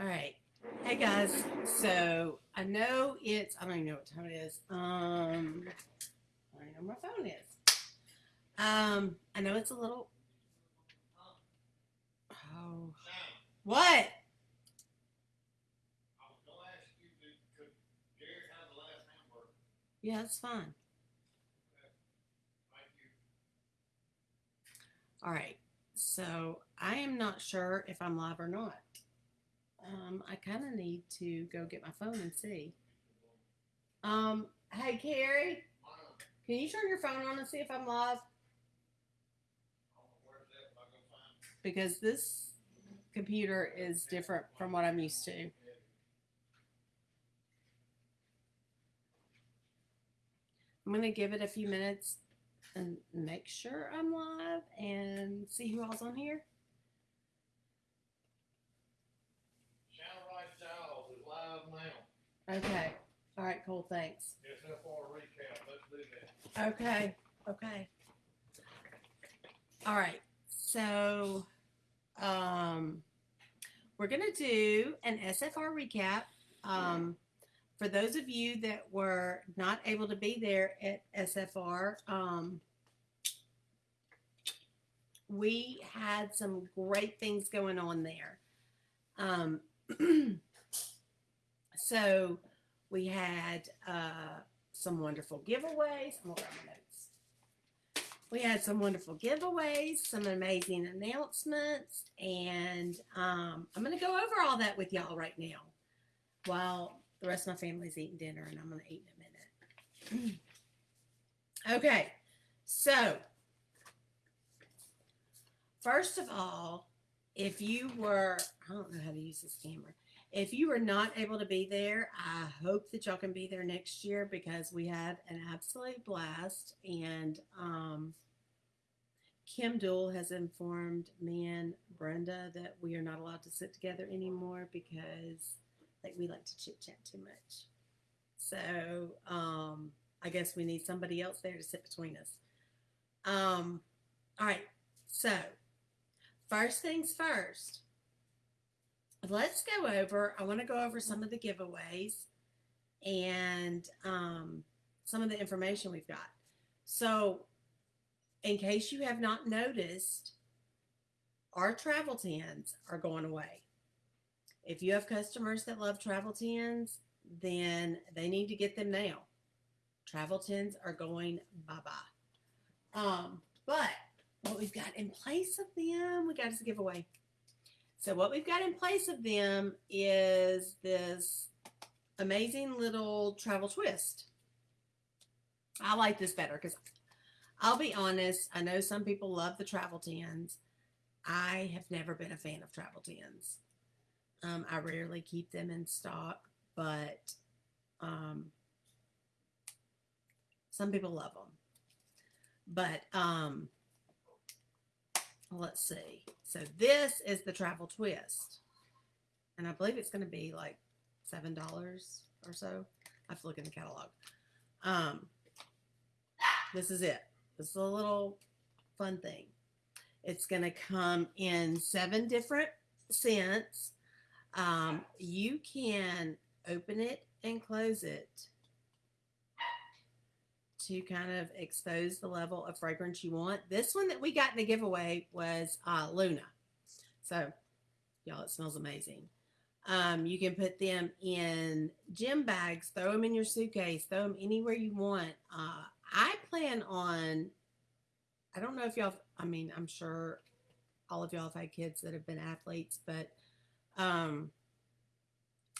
All right. Hey guys. So I know it's I don't even know what time it is. Um I don't know where my phone is. Um I know it's a little Oh what? Yeah, it's fine. All right. So I am not sure if I'm live or not. Um, I kind of need to go get my phone and see. Um, hey Carrie, can you turn your phone on and see if I'm live? Because this computer is different from what I'm used to. I'm gonna give it a few minutes and make sure I'm live and see who all's on here. Shannon Rice Giles is live now. Okay. All right. Cool. Thanks. SFR recap, let's do that. Okay. Okay. All right. So, um, we're gonna do an SFR recap. Um, for those of you that were not able to be there at SFR, um, we had some great things going on there. Um, so we had uh, some wonderful giveaways. I'm gonna grab my notes. We had some wonderful giveaways, some amazing announcements, and um, I'm going to go over all that with y'all right now while the rest of my family's eating dinner, and I'm going to eat in a minute. okay, so first of all, if you were, I don't know how to use this camera. If you were not able to be there, I hope that y'all can be there next year because we had an absolute blast. And um, Kim Dool has informed me and Brenda that we are not allowed to sit together anymore because like we like to chit chat too much. So um, I guess we need somebody else there to sit between us. Um, all right. So first things first let's go over i want to go over some of the giveaways and um, some of the information we've got. So in case you have not noticed our travel tins are going away. If you have customers that love travel tins then they need to get them now. Travel tins are going bye-bye. Um, but what we've got in place of them we got as a giveaway so what we've got in place of them is this amazing little travel twist. I like this better because I'll be honest, I know some people love the travel tins. I have never been a fan of travel tins. Um, I rarely keep them in stock, but um, some people love them. But um, let's see. So this is the travel twist. And I believe it's going to be like $7 or so. I have to look in the catalog. Um, this is it. This is a little fun thing. It's going to come in seven different scents. Um, you can open it and close it to kind of expose the level of fragrance you want. This one that we got in the giveaway was uh, Luna. So, y'all, it smells amazing. Um, you can put them in gym bags, throw them in your suitcase, throw them anywhere you want. Uh, I plan on, I don't know if y'all, I mean, I'm sure all of y'all have had kids that have been athletes, but um,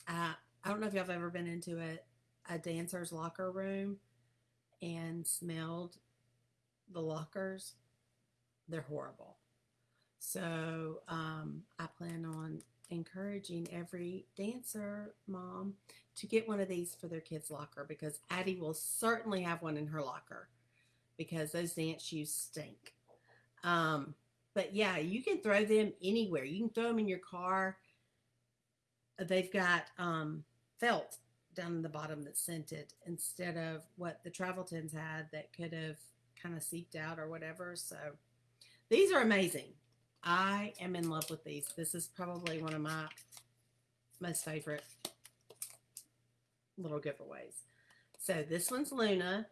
I, I don't know if y'all have ever been into a, a dancer's locker room and smelled the lockers, they're horrible. So um, I plan on encouraging every dancer mom to get one of these for their kids' locker because Addie will certainly have one in her locker because those dance shoes stink. Um, but yeah, you can throw them anywhere. You can throw them in your car. They've got um, felt down in the bottom that's scented instead of what the travel tins had that could have kind of seeped out or whatever. So these are amazing. I am in love with these. This is probably one of my most favorite little giveaways. So this one's Luna.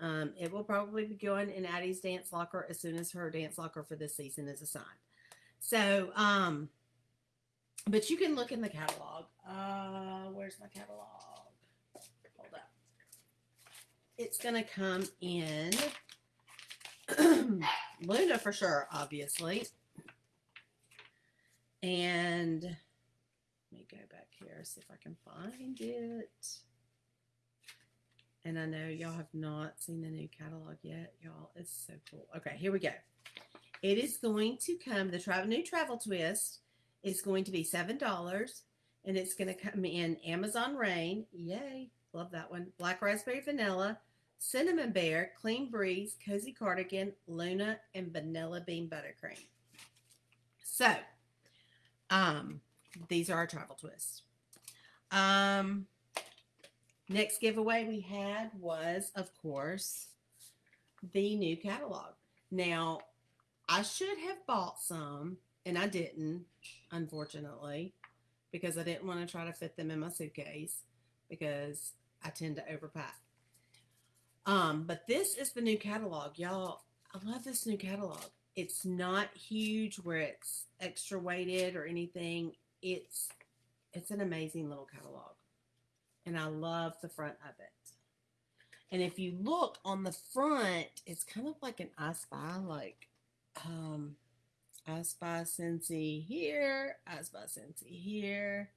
Um, it will probably be going in Addie's dance locker as soon as her dance locker for this season is assigned. So, um, but you can look in the catalog. Uh, where's my catalog? It's gonna come in Luna for sure, obviously. And let me go back here, see if I can find it. And I know y'all have not seen the new catalog yet, y'all. It's so cool. Okay, here we go. It is going to come, the travel new travel twist is going to be seven dollars and it's going to come in Amazon Rain. Yay. Love that one. Black raspberry vanilla, cinnamon bear, clean breeze, cozy cardigan, Luna, and vanilla bean buttercream. So, um, these are our travel twists. Um, next giveaway we had was, of course, the new catalog. Now, I should have bought some, and I didn't, unfortunately, because I didn't want to try to fit them in my suitcase because I tend to overpack. Um, but this is the new catalog, y'all. I love this new catalog. It's not huge where it's extra weighted or anything. It's it's an amazing little catalog. And I love the front of it. And if you look on the front, it's kind of like an I Spy, like um I Spy Scentsy here, I Spy Scentsy here.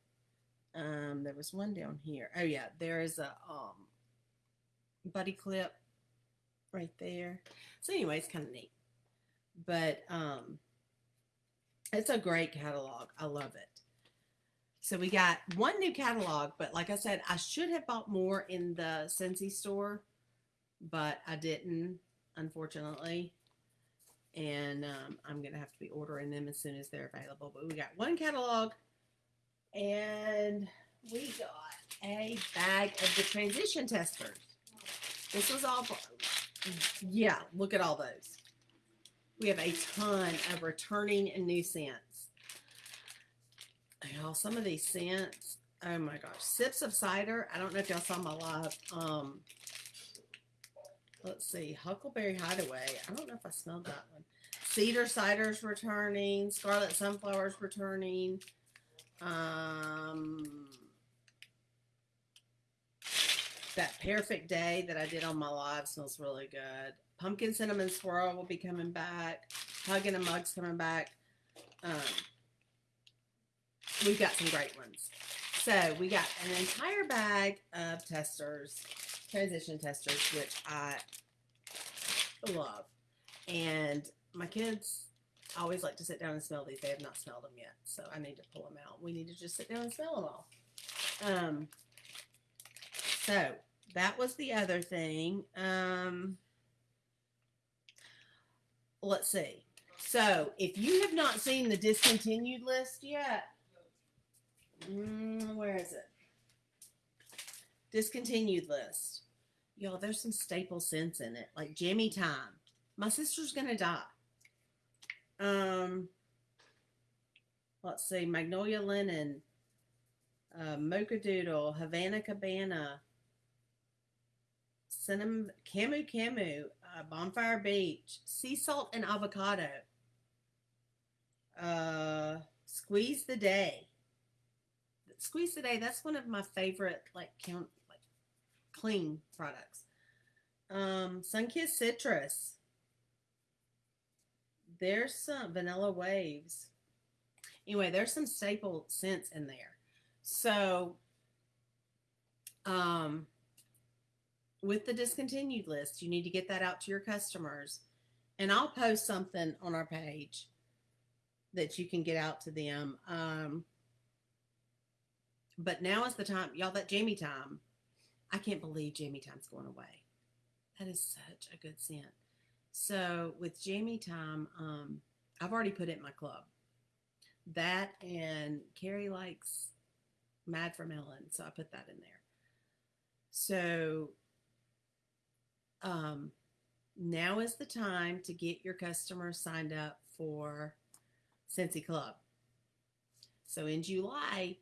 Um, there was one down here. Oh yeah, there is a um buddy clip right there. So anyway, it's kind of neat. But um it's a great catalog. I love it. So we got one new catalog, but like I said, I should have bought more in the Scentsy store, but I didn't, unfortunately. And um, I'm gonna have to be ordering them as soon as they're available. But we got one catalog, and we got a bag of the transition testers. This was all, yeah. Look at all those. We have a ton of returning and new scents. Y'all, some of these scents, oh my gosh. Sips of cider. I don't know if y'all saw my live. Um, let's see. Huckleberry Hideaway. I don't know if I smelled that one. Cedar cider's returning. Scarlet sunflowers returning. Um, that perfect day that I did on my live smells really good. Pumpkin cinnamon swirl will be coming back. Hugging a mug's coming back. Um, we've got some great ones. So we got an entire bag of testers, transition testers, which I love. And my kids always like to sit down and smell these. They have not smelled them yet, so I need to pull them out. We need to just sit down and smell them all. Um, so that was the other thing. Um, let's see. So if you have not seen the discontinued list yet, mm, where is it? Discontinued list. Y'all, there's some staple scents in it, like Jammy Time. My sister's gonna die. Um, let's see, Magnolia Linen, uh, Mocha Doodle, Havana Cabana, Cinnamon, Camu Camu, uh, Bonfire Beach, Sea Salt and Avocado, uh, Squeeze the Day. Squeeze the Day, that's one of my favorite, like, count, like, clean products. Um, Sunkissed Citrus. There's some Vanilla Waves. Anyway, there's some staple scents in there. So, um, with the discontinued list, you need to get that out to your customers. And I'll post something on our page that you can get out to them. Um, but now is the time, y'all, that Jammy Time. I can't believe Jammy Time's going away. That is such a good scent. So with Jammy Time, um, I've already put it in my club. That and Carrie likes Mad for Melon, so I put that in there. So um, now is the time to get your customers signed up for Scentsy Club. So in July,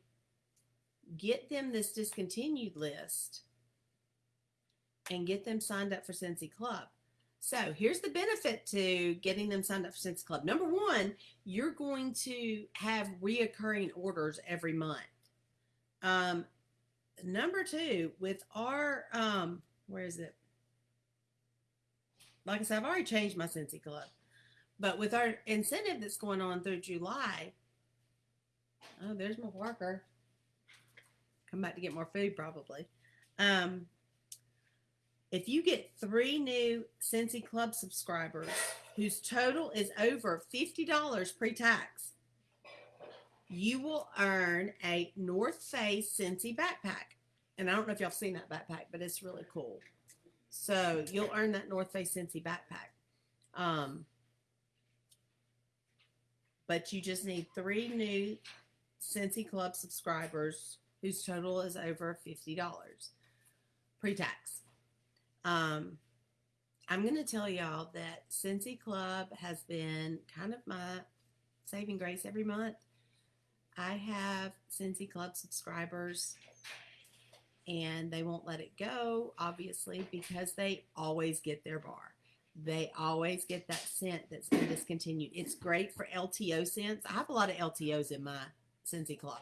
get them this discontinued list and get them signed up for Scentsy Club. So here's the benefit to getting them signed up for Scentsy Club. Number one, you're going to have reoccurring orders every month. Um, number two, with our um, where is it? Like I said, I've already changed my Scentsy Club, but with our incentive that's going on through July, oh, there's my worker. Come back to get more food, probably. Um, if you get three new Scentsy Club subscribers whose total is over $50 pre tax, you will earn a North Face Scentsy backpack. And I don't know if y'all seen that backpack, but it's really cool. So you'll earn that North Face Scentsy backpack. Um, but you just need three new Scentsy Club subscribers whose total is over $50 pre tax. Um, I'm going to tell y'all that Scentsy Club has been kind of my saving grace every month. I have Scentsy Club subscribers and they won't let it go, obviously, because they always get their bar. They always get that scent that's been discontinued. It's great for LTO scents. I have a lot of LTOs in my Scentsy Club.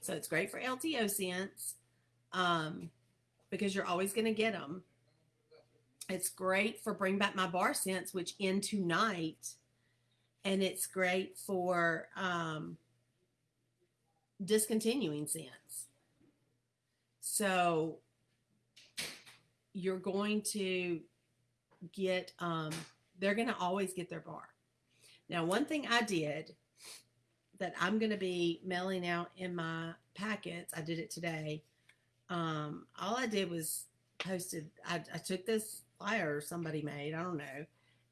So it's great for LTO scents um, because you're always going to get them. It's great for Bring Back My Bar Scents, which end tonight. And it's great for um, discontinuing scents. So you're going to get, um, they're going to always get their bar. Now, one thing I did that I'm going to be mailing out in my packets, I did it today. Um, all I did was posted, I, I took this flyer somebody made, I don't know,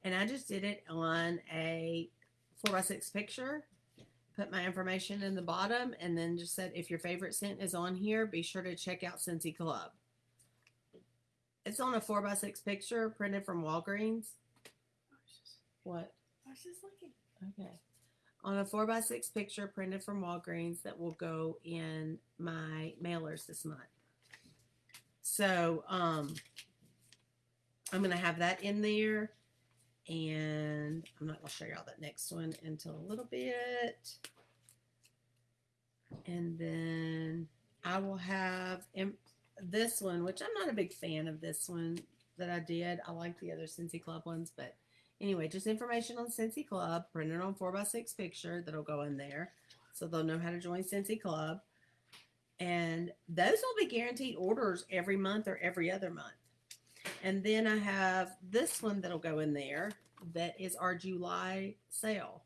and I just did it on a four by six picture put my information in the bottom and then just said if your favorite scent is on here be sure to check out Scentsy Club. It's on a four by six picture printed from Walgreens. What? I was just looking. okay. On a four by six picture printed from Walgreens that will go in my mailers this month. So um I'm gonna have that in there and I'm not going to show you all that next one until a little bit. And then I will have this one, which I'm not a big fan of this one that I did. I like the other Scentsy Club ones, but anyway, just information on Scentsy Club, printed on 4x6 picture that'll go in there. So they'll know how to join Scentsy Club. And those will be guaranteed orders every month or every other month. And then I have this one that'll go in there that is our July sale.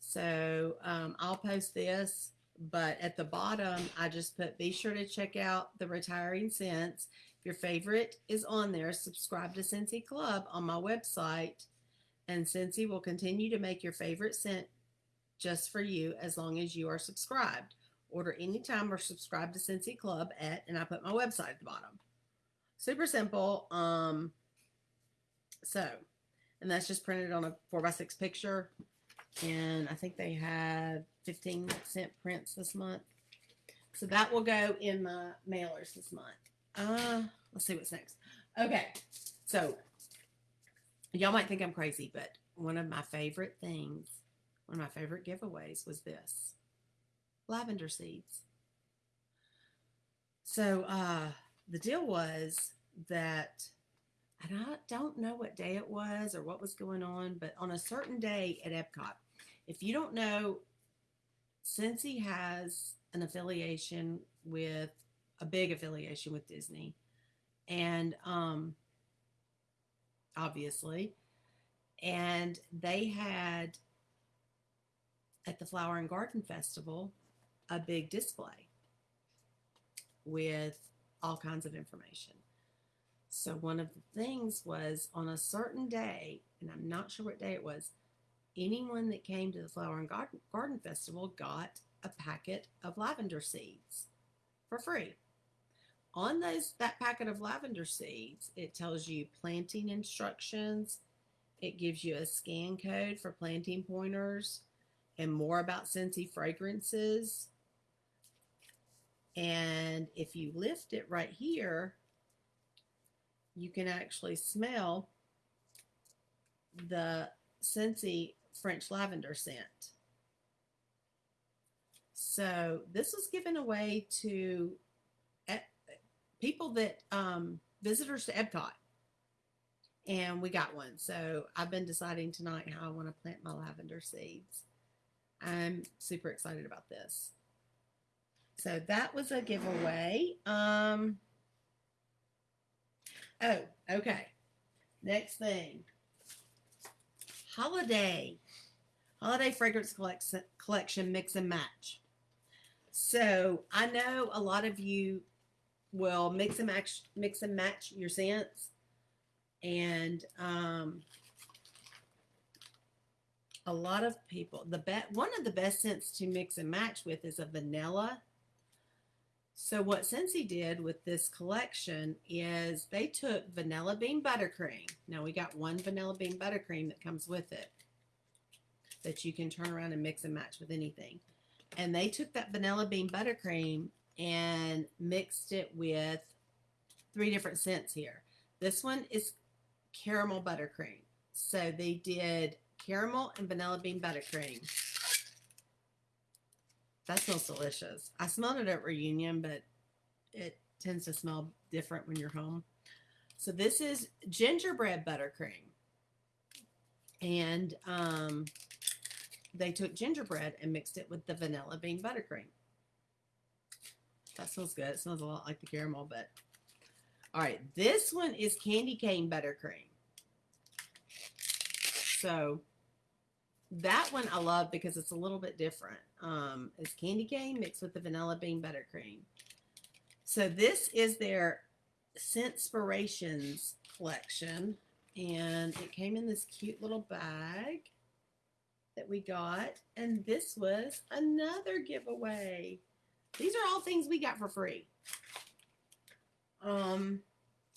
So um, I'll post this, but at the bottom, I just put be sure to check out the retiring scents. If your favorite is on there, subscribe to Scentsy Club on my website, and Scentsy will continue to make your favorite scent just for you as long as you are subscribed. Order anytime or subscribe to Scentsy Club at, and I put my website at the bottom super simple. Um, so, and that's just printed on a four by six picture. And I think they had 15 cent prints this month. So that will go in my mailers this month. Uh, let's see what's next. Okay. So y'all might think I'm crazy, but one of my favorite things, one of my favorite giveaways was this lavender seeds. So, uh, the deal was that and I don't know what day it was or what was going on, but on a certain day at Epcot, if you don't know, Scentsy has an affiliation with a big affiliation with Disney, and um, obviously, and they had at the Flower and Garden Festival a big display with all kinds of information. So one of the things was on a certain day, and I'm not sure what day it was, anyone that came to the Flower and Garden, Garden Festival got a packet of lavender seeds for free. On those that packet of lavender seeds, it tells you planting instructions. It gives you a scan code for planting pointers and more about Scentsy fragrances And if you lift it right here, you can actually smell the Scentsy French lavender scent. So this was given away to people that um, visitors to Epcot, and we got one. So I've been deciding tonight how I want to plant my lavender seeds. I'm super excited about this. So that was a giveaway. Um. Oh, okay. Next thing. Holiday. Holiday fragrance collection collection mix and match. So I know a lot of you will mix and match mix and match your scents. And um a lot of people the bet one of the best scents to mix and match with is a vanilla so what Scentsy did with this collection is they took vanilla bean buttercream. Now we got one vanilla bean buttercream that comes with it that you can turn around and mix and match with anything. And they took that vanilla bean buttercream and mixed it with three different scents here. This one is caramel buttercream. So they did caramel and vanilla bean buttercream. That smells delicious. I smelled it at reunion, but it tends to smell different when you're home. So this is gingerbread buttercream. And um, they took gingerbread and mixed it with the vanilla bean buttercream. That smells good. It smells a lot like the caramel, but all right. This one is candy cane buttercream. So that one I love because it's a little bit different. Um, it's candy cane mixed with the vanilla bean buttercream. So this is their Scentspirations collection, and it came in this cute little bag that we got, and this was another giveaway. These are all things we got for free. Um,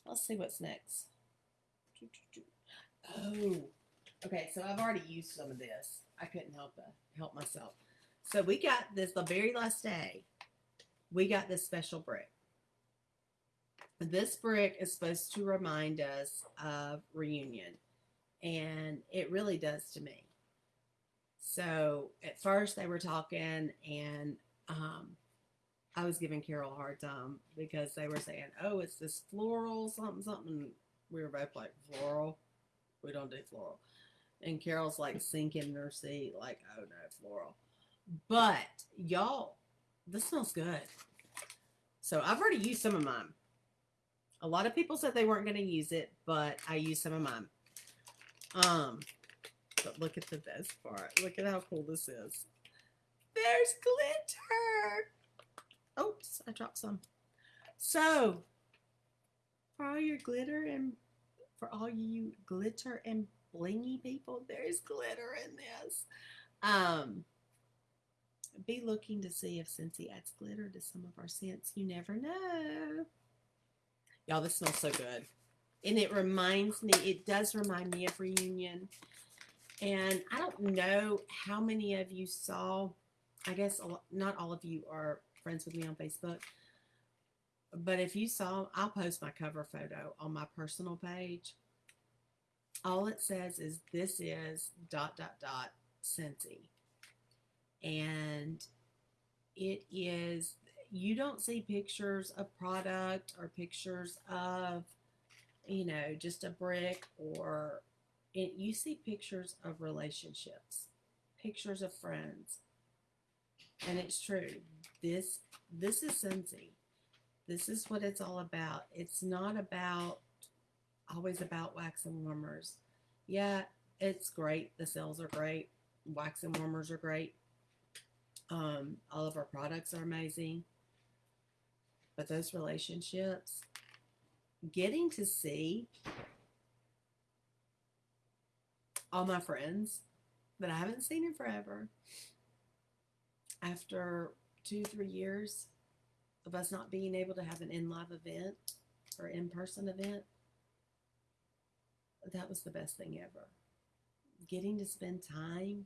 let's see what's next. Oh, Okay, so I've already used some of this. I couldn't help uh, help myself. So we got this the very last day. We got this special brick. This brick is supposed to remind us of reunion, and it really does to me. So at first they were talking, and um, I was giving Carol a hard time because they were saying, "Oh, it's this floral something something." We were both like, "Floral? We don't do floral." And Carol's like sinking in her seat, like, oh no, floral. But y'all, this smells good. So I've already used some of mine. A lot of people said they weren't going to use it, but I used some of mine. Um, but look at the best part. Look at how cool this is. There's glitter. Oops, I dropped some. So, for all your glitter and for all you glitter and blingy people, there's glitter in this. Um, be looking to see if Scentsy adds glitter to some of our scents. You never know. Y'all, this smells so good. And it reminds me, it does remind me of reunion. And I don't know how many of you saw, I guess not all of you are friends with me on Facebook. But if you saw, I'll post my cover photo on my personal page all it says is this is dot dot dot Scentsy. And it is you don't see pictures of product or pictures of you know just a brick or it, you see pictures of relationships pictures of friends. And it's true. This this is Scentsy this is what it's all about. It's not about always about wax and warmers. Yeah, it's great. The sales are great. Wax and warmers are great. Um, all of our products are amazing. But those relationships, getting to see all my friends that I haven't seen in forever after two, three years of us not being able to have an in live event or in person event that was the best thing ever. Getting to spend time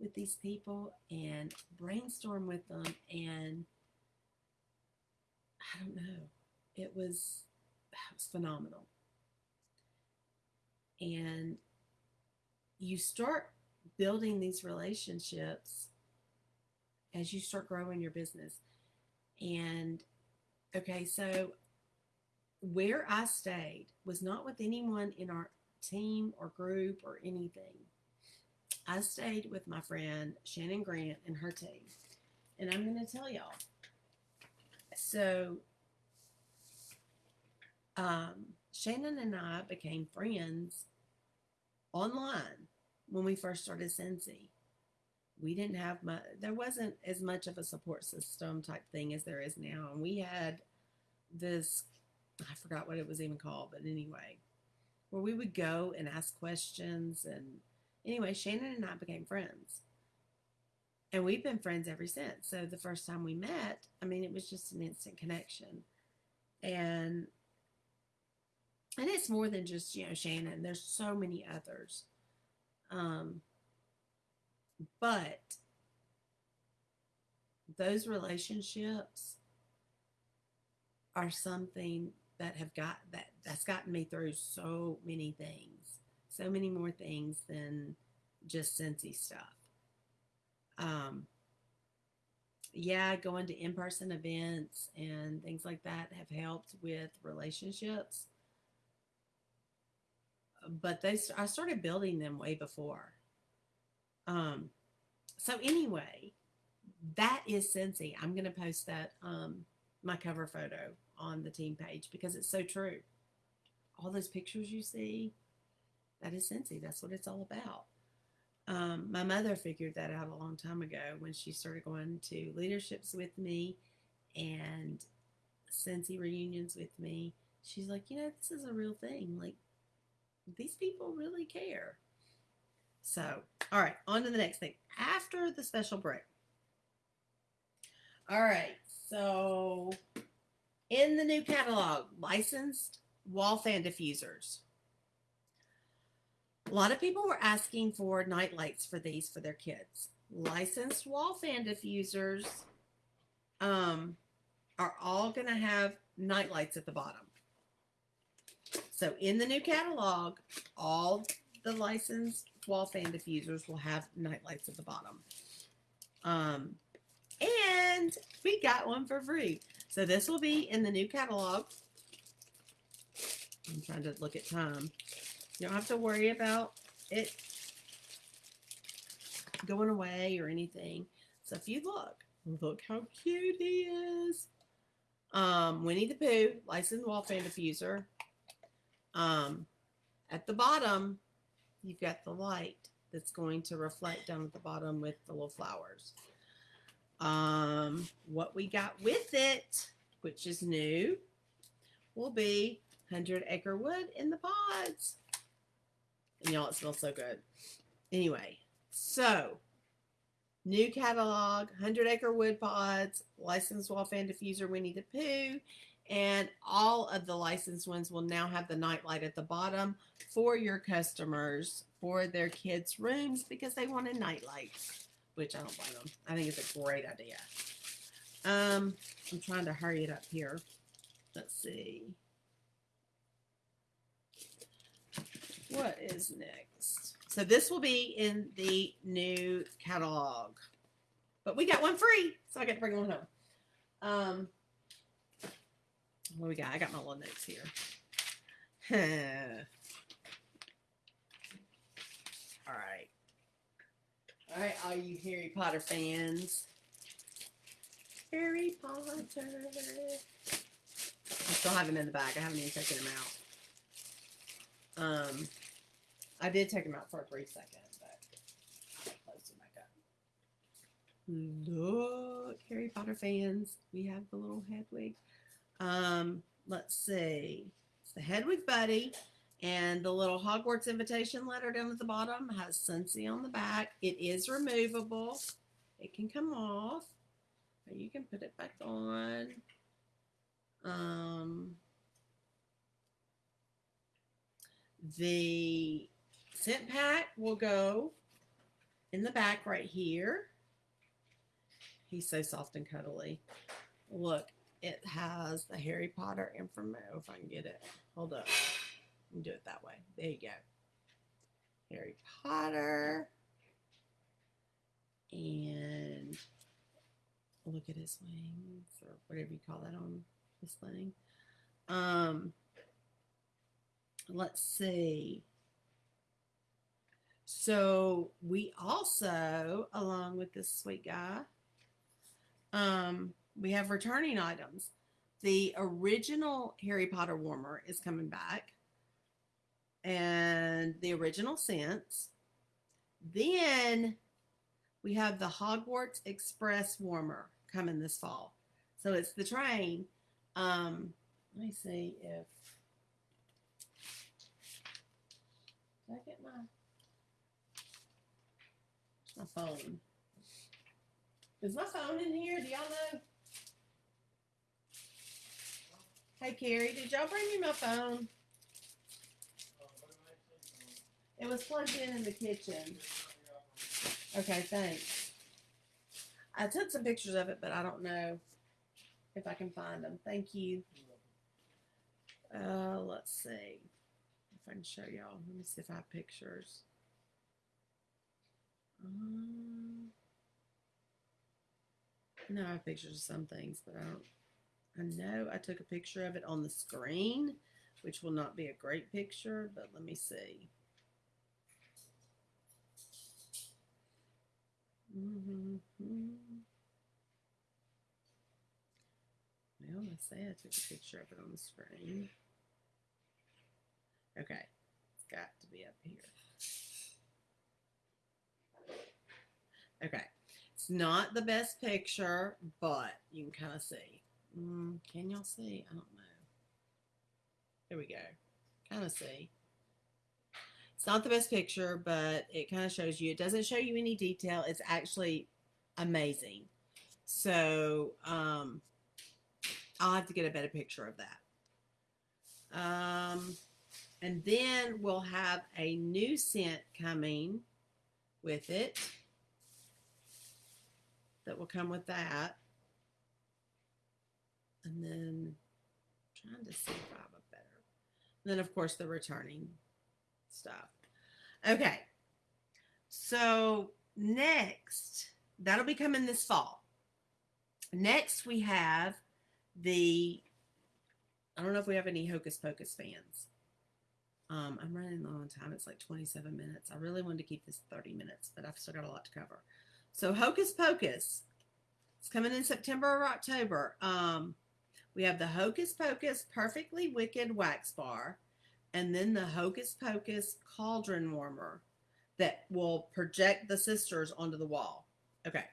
with these people and brainstorm with them and I don't know. It was it was phenomenal. And you start building these relationships as you start growing your business. And okay, so where I stayed was not with anyone in our team or group or anything. I stayed with my friend Shannon Grant and her team. And I'm going to tell y'all. So, um, Shannon and I became friends online when we first started Scentsy. We didn't have much, there wasn't as much of a support system type thing as there is now. And we had this, I forgot what it was even called, but anyway, where we would go and ask questions. And anyway, Shannon and I became friends. And we've been friends ever since. So the first time we met, I mean, it was just an instant connection. And and it's more than just, you know, Shannon. There's so many others. Um but those relationships are something that have got that that's gotten me through so many things so many more things than just Scentsy stuff. Um yeah going to in-person events and things like that have helped with relationships. But they i started building them way before. Um, so anyway, that is Scentsy. I'm to post that um, my cover photo on the team page because it's so true. All those pictures you see, that is Scentsy. That's what it's all about. Um, my mother figured that out a long time ago when she started going to leaderships with me and Scentsy reunions with me. She's like, you know, this is a real thing. Like, these people really care. So, all right, on to the next thing. After the special break. All right, so in the new catalog, licensed wall fan diffusers. A lot of people were asking for night lights for these for their kids. Licensed wall fan diffusers um, are all going to have night lights at the bottom. So in the new catalog, all the licensed wall fan diffusers will have night lights at the bottom. Um, and we got one for free. So this will be in the new catalog. I'm trying to look at time. You don't have to worry about it going away or anything. So if you look, look how cute he is. Um, Winnie the Pooh, licensed wall fan diffuser. Um, at the bottom, you've got the light that's going to reflect down at the bottom with the little flowers. Um, what we got with it, which is new, will be 100 acre wood in the pods. And y'all, it smells so good. Anyway, so new catalog, 100 acre wood pods, licensed wall fan diffuser Winnie the Pooh, and all of the licensed ones will now have the night light at the bottom for your customers for their kids' rooms because they want a night light, which I don't blame them. I think it's a great idea. Um, I'm trying to hurry it up here. Let's see. What is next? So this will be in the new catalog. But we got one free, so I got to bring one home. Um, what we got? I got my little notes here. all right. All right, all you Harry Potter fans. Harry Potter. I still have him in the bag. I haven't even taken him out. Um, I did take him out for a brief second, but I closed him back up. Look, Harry Potter fans, we have the little Hedwig. Um, let's see. It's the Hedwig Buddy. And the little Hogwarts invitation letter down at the bottom has Scentsy on the back. It is removable. It can come off. You can put it back on. Um, the scent pack will go in the back right here. He's so soft and cuddly. Look, it has the Harry Potter information. If I can get it, hold up. Me do it that way. There you go. Harry Potter. And look at his wings or whatever you call that on this thing. Um, let's see. So we also, along with this sweet guy, um, we have returning items. The original Harry Potter warmer is coming back, and the original scents. Then we have the Hogwarts Express warmer coming this fall. So it's the train. Um, let me see if did I get my my phone. Is my phone in here? Do y'all know? Hey Carrie, did y'all bring me my phone? It was plugged in in the kitchen. Okay, thanks. I took some pictures of it, but I don't know if I can find them. Thank you. Uh, let's see if I can show y'all. Let me see if I have pictures. Um, no, I have pictures of some things, but I don't. I know I took a picture of it on the screen, which will not be a great picture, but let me see. Mhm. Well, I say I took a picture of it on the screen. Okay, it's got to be up here. Okay, it's not the best picture, but you can kind of see. Mm, can y'all see? I don't know. There we go. Kind of see. It's not the best picture, but it kind of shows you. It doesn't show you any detail. It's actually amazing. So um, I'll have to get a better picture of that. Um, and then we'll have a new scent coming with it that will come with that. And then trying to see if I have a better. And then, of course, the returning stuff. Okay. So, next, that'll be coming this fall. Next, we have the, I don't know if we have any Hocus Pocus fans. Um, I'm running low on time. It's like 27 minutes. I really wanted to keep this 30 minutes, but I've still got a lot to cover. So, Hocus Pocus. It's coming in September or October. Um, we have the Hocus Pocus Perfectly Wicked Wax Bar, and then the Hocus Pocus Cauldron Warmer that will project the sisters onto the wall. Okay.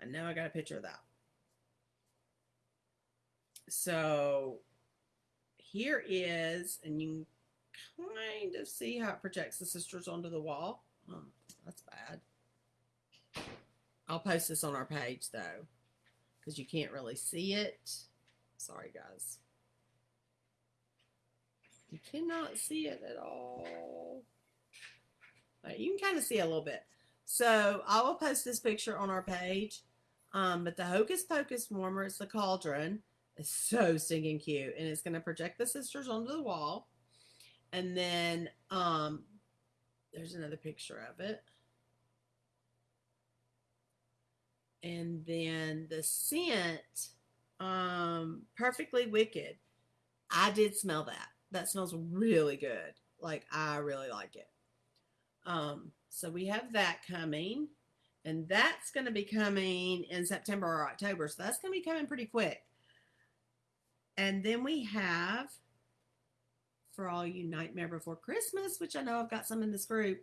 I know I got a picture of that. So here is, and you can kind of see how it projects the sisters onto the wall. Oh, that's bad. I'll post this on our page though, because you can't really see it. Sorry, guys. You cannot see it at all. you can kind of see a little bit. So I will post this picture on our page. Um, but the Hocus Pocus warmer, it's the cauldron. It's so stinking cute. And it's going to project the sisters onto the wall. And then um, there's another picture of it. And then the scent, um, perfectly wicked. I did smell that. That smells really good. Like I really like it. Um, so we have that coming, and that's going to be coming in September or October. So that's going to be coming pretty quick. And then we have, for all you Nightmare Before Christmas, which I know I've got some in this group,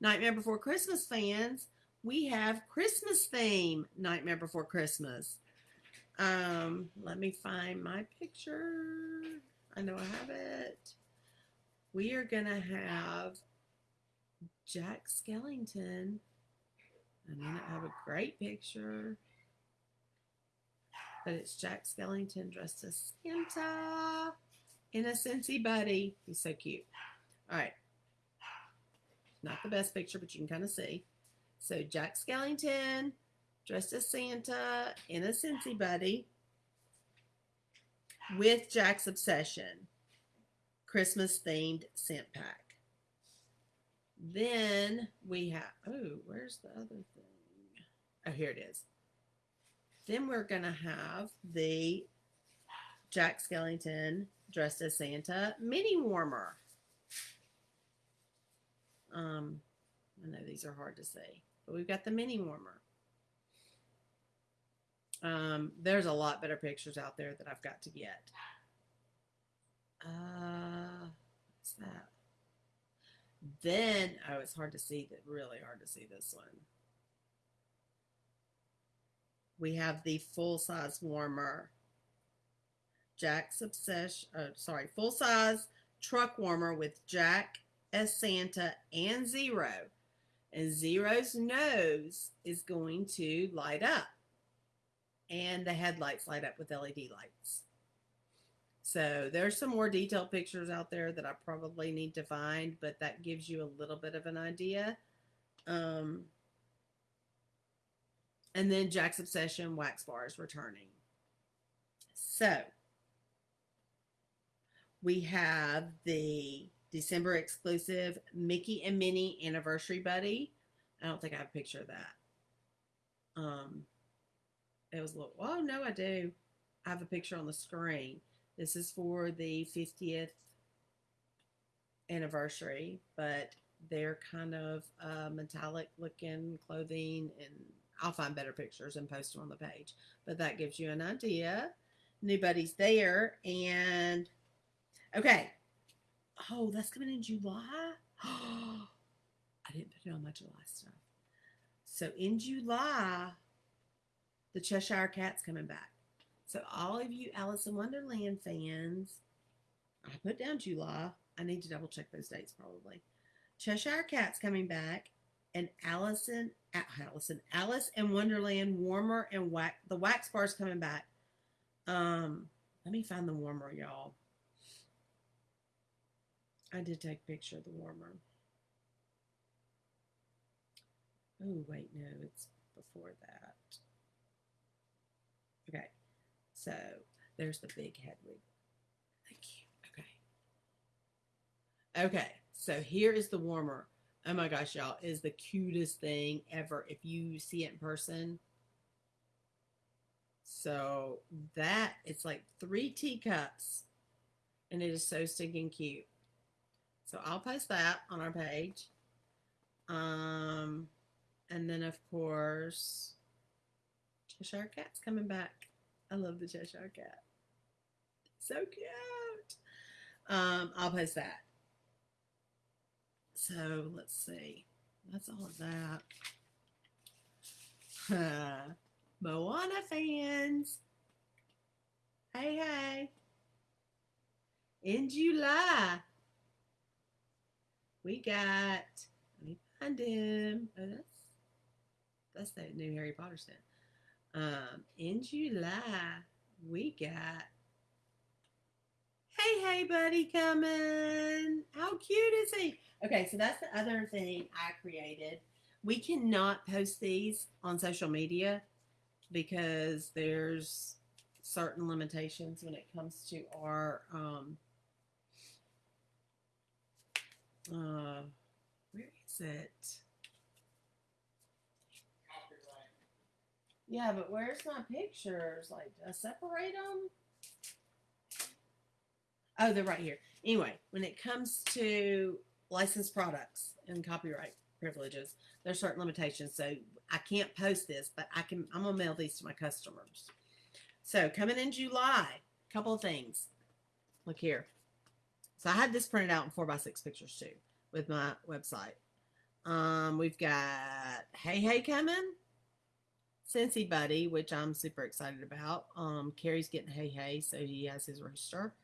Nightmare Before Christmas fans, we have Christmas theme Nightmare Before Christmas. Um, let me find my picture. I know I have it. We are going to have Jack Skellington. I may not have a great picture, but it's Jack Skellington dressed as Santa in a Scentsy buddy. He's so cute. All right. Not the best picture, but you can kind of see. So Jack Skellington dressed as Santa in a Scentsy buddy. With Jack's Obsession Christmas themed scent pack. Then we have, oh, where's the other thing? Oh, here it is. Then we're going to have the Jack Skellington dressed as Santa mini warmer. Um, I know these are hard to see, but we've got the mini warmer. Um, there's a lot better pictures out there that I've got to get. Uh, what's that? Then, oh, it's hard to see. That really hard to see this one. We have the full size warmer. Jack's obsession. Oh, sorry, full size truck warmer with Jack as Santa and Zero. And Zero's nose is going to light up. And the headlights light up with LED lights. So there's some more detailed pictures out there that I probably need to find, but that gives you a little bit of an idea. Um, and then Jack's Obsession wax Bar is returning. So we have the December exclusive Mickey and Minnie anniversary buddy. I don't think I have a picture of that. Um, it was little, oh no, I do. I have a picture on the screen. This is for the 50th anniversary, but they're kind of uh, metallic looking clothing, and I'll find better pictures and post them on the page. But that gives you an idea. Buddies there, and okay. Oh, that's coming in July. I didn't put it on my July stuff. So in July, the Cheshire Cat's coming back. So all of you Alice in Wonderland fans, I put down July. I need to double check those dates probably. Cheshire Cat's coming back, and Allison, Allison, Alice in Wonderland warmer and wax. The wax bar's coming back. Um, let me find the warmer, y'all. I did take a picture of the warmer. Oh wait, no, it's before that. Okay. So there's the big Hedwig. Thank you. Okay. Okay. So here is the warmer. Oh my gosh, y'all, is the cutest thing ever if you see it in person. So that it's like three teacups and it is so stinking cute. So I'll post that on our page. Um, and then of course, Cheshire Cat's coming back. I love the Cheshire Cat. So cute. Um, I'll post that. So let's see. That's all of that. Moana fans. Hey, hey. In July, we got, let me find him. Oh, that's, that's that new Harry Potter stand. Um, in July, we got Hey Hey Buddy coming. How cute is he? Okay, so that's the other thing I created. We cannot post these on social media because there's certain limitations when it comes to our um uh where is it? Yeah, but where's my pictures? Like, do I separate them? Oh, they're right here. Anyway, when it comes to licensed products and copyright privileges, there's certain limitations. So I can't post this, but I can. I'm gonna mail these to my customers. So coming in July, a couple of things. Look here. So I had this printed out in four by six pictures too with my website. Um, we've got Hey Hey coming. Scentsy Buddy, which I'm super excited about. Um, Carrie's getting Hey Hey, so he has his rooster.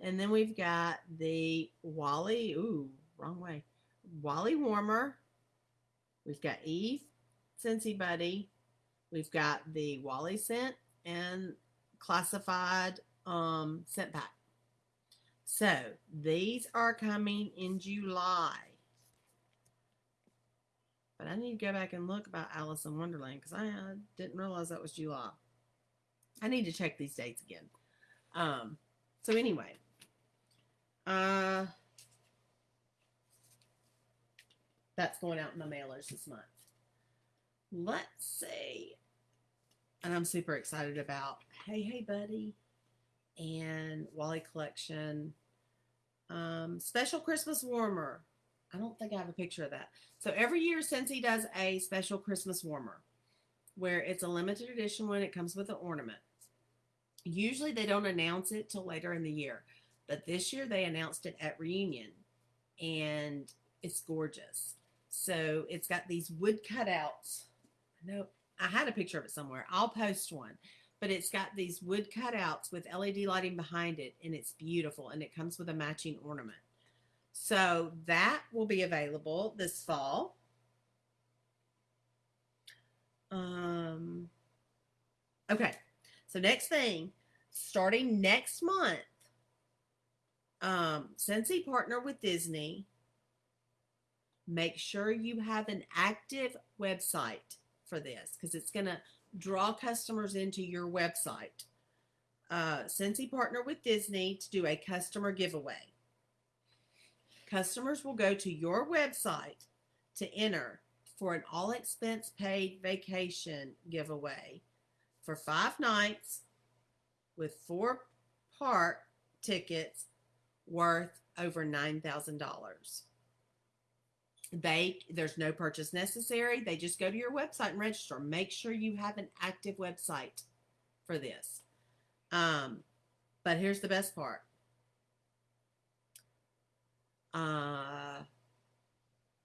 And then we've got the WALL-E, ooh, wrong way. WALL-E Warmer. We've got Eve, Scentsy Buddy. We've got the WALL-E scent and classified um, scent pack. So these are coming in July. But I need to go back and look about Alice in Wonderland because I didn't realize that was July. I need to check these dates again. Um, So anyway, uh, that's going out in the mailers this month. Let's see. And I'm super excited about Hey Hey Buddy and WALL-E Collection. Um, special Christmas warmer. I don't think I have a picture of that. So every year, Scentsy does a special Christmas warmer where it's a limited edition one. It comes with an ornament. Usually they don't announce it till later in the year, but this year they announced it at reunion and it's gorgeous. So it's got these wood cutouts. I know I had a picture of it somewhere. I'll post one. But it's got these wood cutouts with LED lighting behind it and it's beautiful and it comes with a matching ornament. So that will be available this fall. Um okay. So next thing, starting next month, um, Scentsy partner with Disney. Make sure you have an active website for this because it's going to draw customers into your website. Uh, Scentsy partner with Disney to do a customer giveaway. Customers will go to your website to enter for an all expense paid vacation giveaway for five nights with four park tickets worth over $9,000. They there's no purchase necessary. They just go to your website and register. Make sure you have an active website for this. Um, but here's the best part. Uh,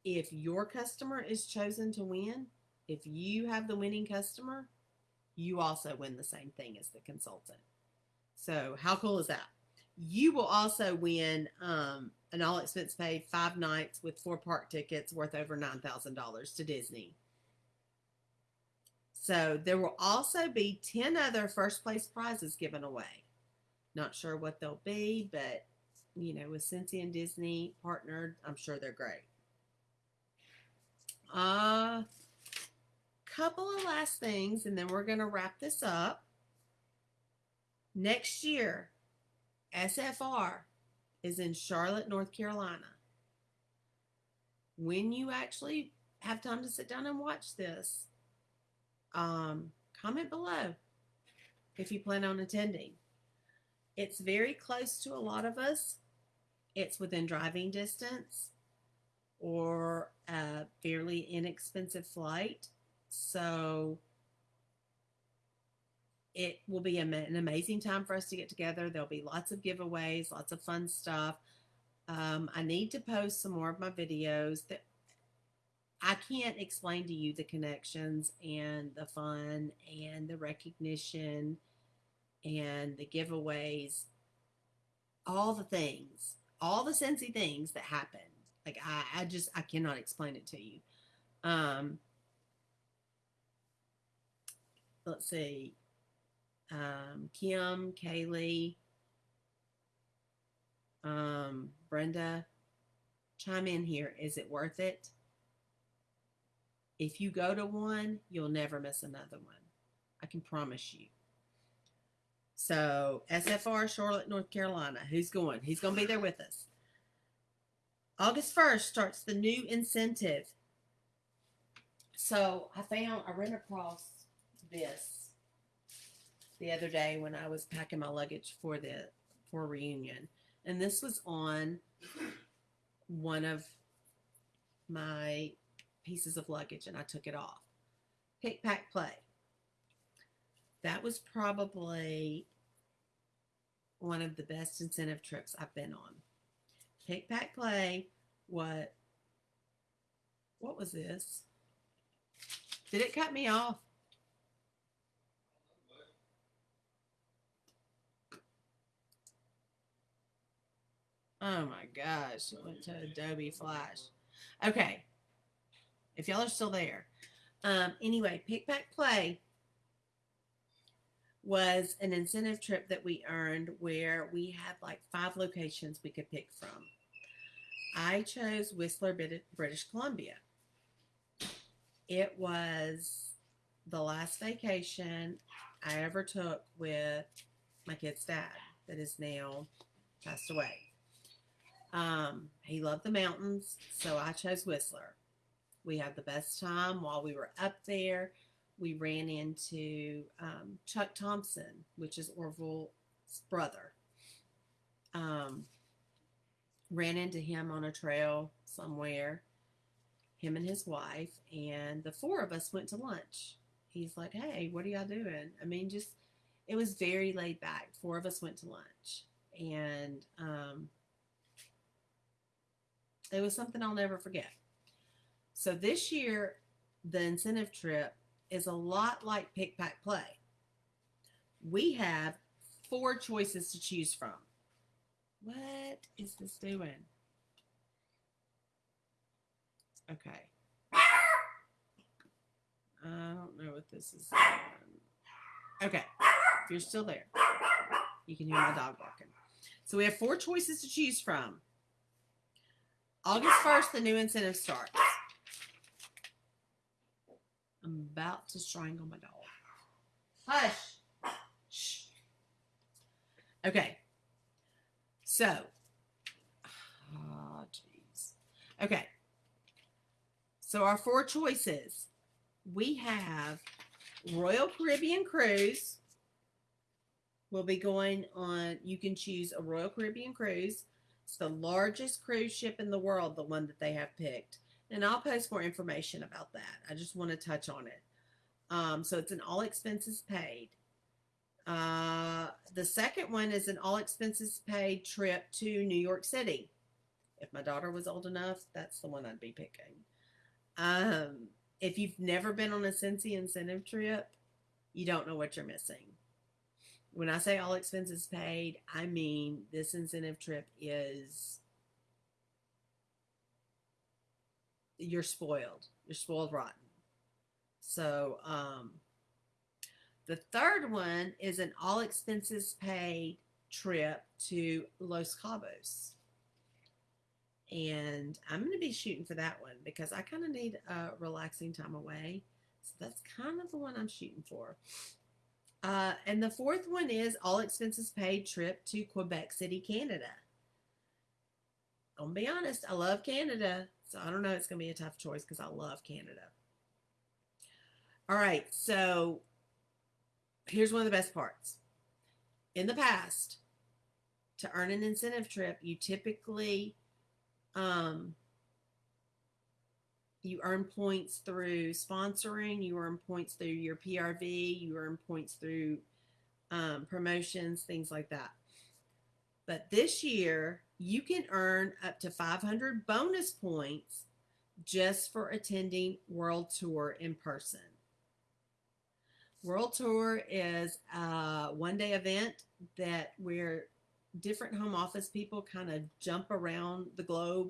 if your customer is chosen to win, if you have the winning customer, you also win the same thing as the consultant. So how cool is that? You will also win um, an all expense paid five nights with four park tickets worth over nine thousand dollars to Disney. So there will also be ten other first place prizes given away. Not sure what they'll be, but you know, with Scentsy and Disney partnered, I'm sure they're great. Uh couple of last things and then we're going to wrap this up. Next year, SFR is in Charlotte, North Carolina. When you actually have time to sit down and watch this, um, comment below if you plan on attending. It's very close to a lot of us. It's within driving distance or a fairly inexpensive flight. So it will be an amazing time for us to get together. There'll be lots of giveaways, lots of fun stuff. Um, I need to post some more of my videos that I can't explain to you the connections and the fun and the recognition and the giveaways, all the things, all the Scentsy things that happen. Like I, I just I cannot explain it to you. Um, let's see, um, Kim, Kaylee, um, Brenda, chime in here. Is it worth it? If you go to one, you'll never miss another one. I can promise you. So, SFR, Charlotte, North Carolina. Who's going? He's going to be there with us. August 1st starts the new incentive. So, I found, I ran across this the other day when I was packing my luggage for the for reunion, and this was on one of my pieces of luggage, and I took it off. Pick, pack, play. That was probably one of the best incentive trips I've been on. Pick, pack, play. What? What was this? Did it cut me off? Oh my gosh, it went to Adobe Flash. Okay. If y'all are still there. Um, anyway, Pick Pack Play was an incentive trip that we earned where we had like five locations we could pick from. I chose Whistler, British Columbia. It was the last vacation I ever took with my kid's dad that is now passed away. Um, he loved the mountains, so I chose Whistler. We had the best time while we were up there. We ran into um, Chuck Thompson, which is Orville's brother. Um, ran into him on a trail somewhere, him and his wife, and the four of us went to lunch. He's like, Hey, what are y'all doing? I mean, just it was very laid back. Four of us went to lunch, and um, it was something I'll never forget. So this year, the incentive trip is a lot like pick pack play. We have four choices to choose from. What is this doing? Okay. I don't know what this is. doing. Okay. If you're still there, you can hear my dog barking. So we have four choices to choose from. August 1st, the new incentive starts. I'm about to strangle my dog. Hush. Shh. Okay. So, oh, jeez. Okay. So, our four choices we have Royal Caribbean Cruise. We'll be going on, you can choose a Royal Caribbean Cruise. It's the largest cruise ship in the world, the one that they have picked. And I'll post more information about that. I just want to touch on it. Um, so it's an all expenses paid. Uh, the second one is an all expenses paid trip to New York City. If my daughter was old enough, that's the one I'd be picking. Um, if you've never been on a Scentsy incentive trip, you don't know what you're missing. When I say all expenses paid, I mean this incentive trip is you're spoiled. You're spoiled rotten. So, um, the third one is an all expenses paid trip to Los Cabos. And I'm going to be shooting for that one because I kind of need a relaxing time away. So that's kind of the one I'm shooting for. Uh, and the fourth one is all expenses paid trip to Quebec City, Canada. I'll be honest, I love Canada. So I don't know, it's going to be a tough choice because I love Canada. All right, so here's one of the best parts. In the past, to earn an incentive trip, you typically um, you earn points through sponsoring, you earn points through your PRV, you earn points through um, promotions, things like that. But this year, you can earn up to 500 bonus points just for attending World Tour in person. World Tour is a one day event that where different home office people kind of jump around the globe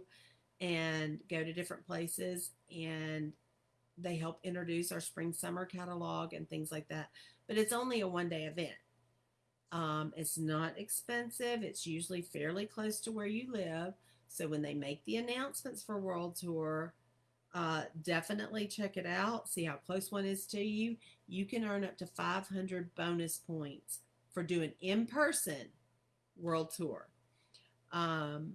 and go to different places and they help introduce our spring summer catalog and things like that but it's only a one day event um, it's not expensive. It's usually fairly close to where you live. So when they make the announcements for world tour uh, definitely check it out. See how close one is to you. You can earn up to 500 bonus points for doing in person world tour. Um,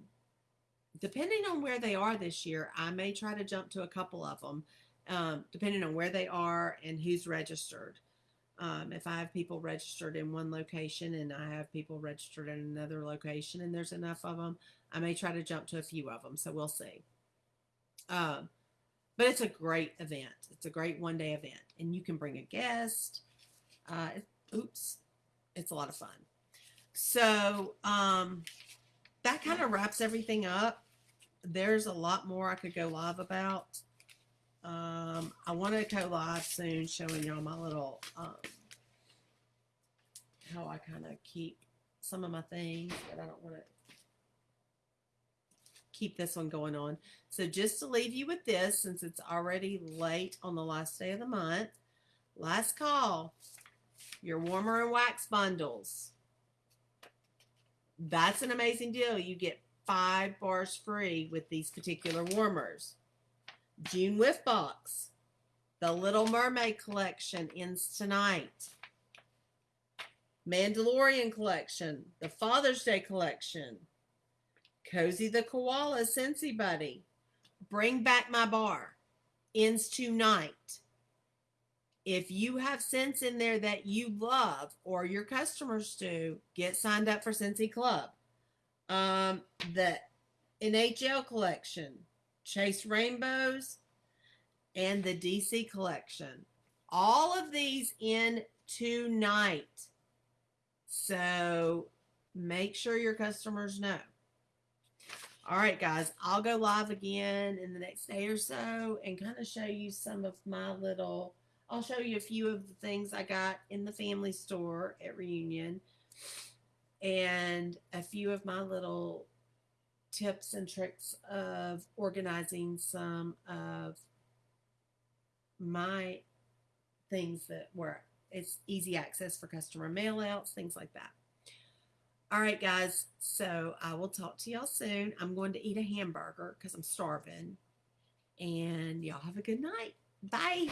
depending on where they are this year, I may try to jump to a couple of them, um, depending on where they are and who's registered. Um, if I have people registered in one location and I have people registered in another location and there's enough of them, I may try to jump to a few of them. So we'll see. Um, but it's a great event. It's a great one day event, and you can bring a guest. Uh, oops, it's a lot of fun. So um, that kind of wraps everything up there's a lot more I could go live about. Um, I want to go live soon showing y'all my little, um, how I kind of keep some of my things, but I don't want to keep this one going on. So just to leave you with this, since it's already late on the last day of the month, last call, your warmer and wax bundles. That's an amazing deal. You get five bars free with these particular warmers. June Whiff Box. The Little Mermaid collection ends tonight. Mandalorian collection, the Father's Day collection, Cozy the Koala Scentsy Buddy, Bring Back My Bar, ends tonight. If you have scents in there that you love or your customers do, get signed up for Scentsy Club. Um, the NHL collection, Chase Rainbows, and the DC collection. All of these in tonight. So make sure your customers know. All right, guys, I'll go live again in the next day or so and kind of show you some of my little. I'll show you a few of the things I got in the family store at Reunion and a few of my little tips and tricks of organizing some of my things that were it's easy access for customer mail outs, things like that. All right, guys. So I will talk to y'all soon. I'm going to eat a hamburger because I'm starving. And y'all have a good night. Bye.